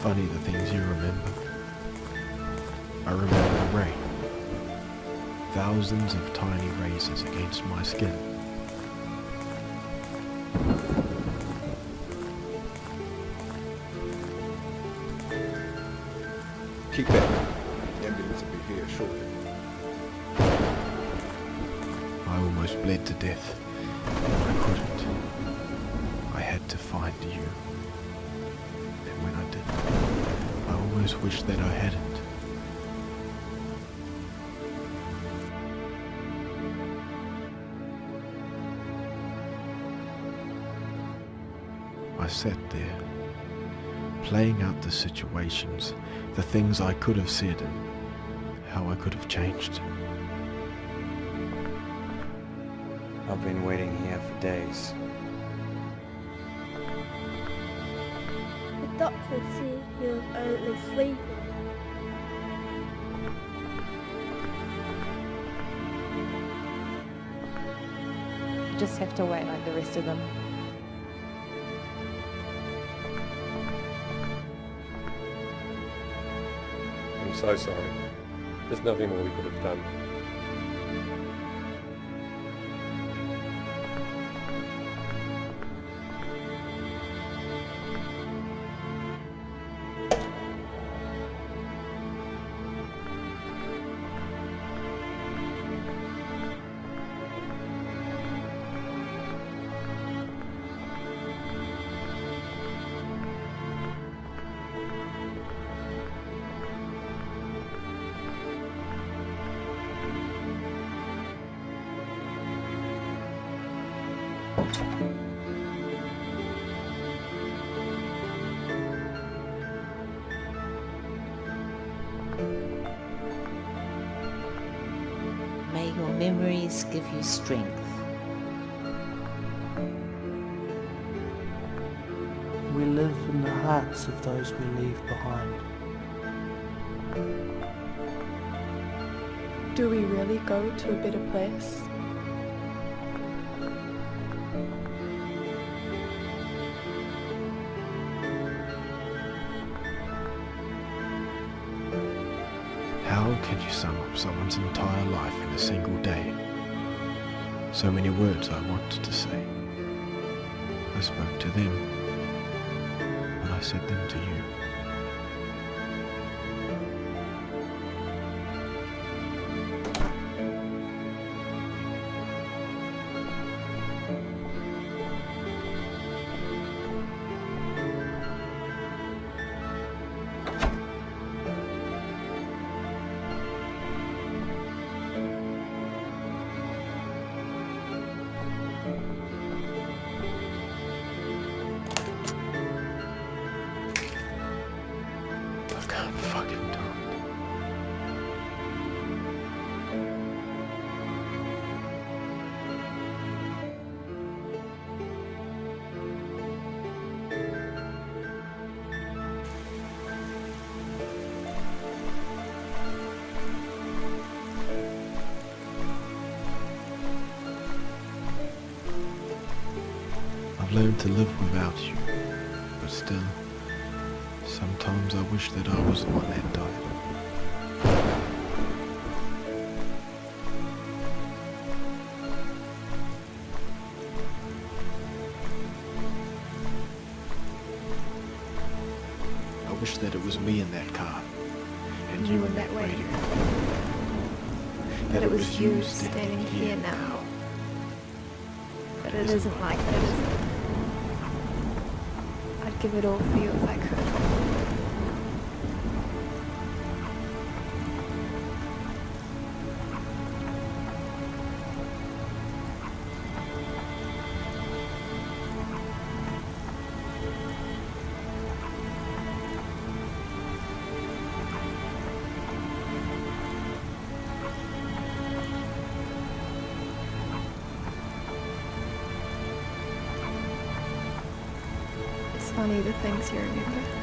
funny the things you remember. I remember the rain. Thousands of tiny razors against my skin. Keep that. The ambulance will be here shortly. I almost bled to death. I couldn't. I had to find you. Did, I almost wished that I hadn't. I sat there, playing out the situations, the things I could have said and how I could have changed. I've been waiting here for days. The doctor said he was only sleeping. You just have to wait like the rest of them. I'm so sorry. There's nothing more we could have done. Your memories give you strength. We live in the hearts of those we leave behind. Do we really go to a better place? Can you sum up someone's entire life in a single day? So many words I wanted to say. I spoke to them, and I said them to you. I've learned to live without you, but still, sometimes I wish that I was the one that died. I wish that it was me in that car, and you in that radio. That it was you standing here now. But it isn't like that, is it? Give it all for you if I could. Funny the things you remember.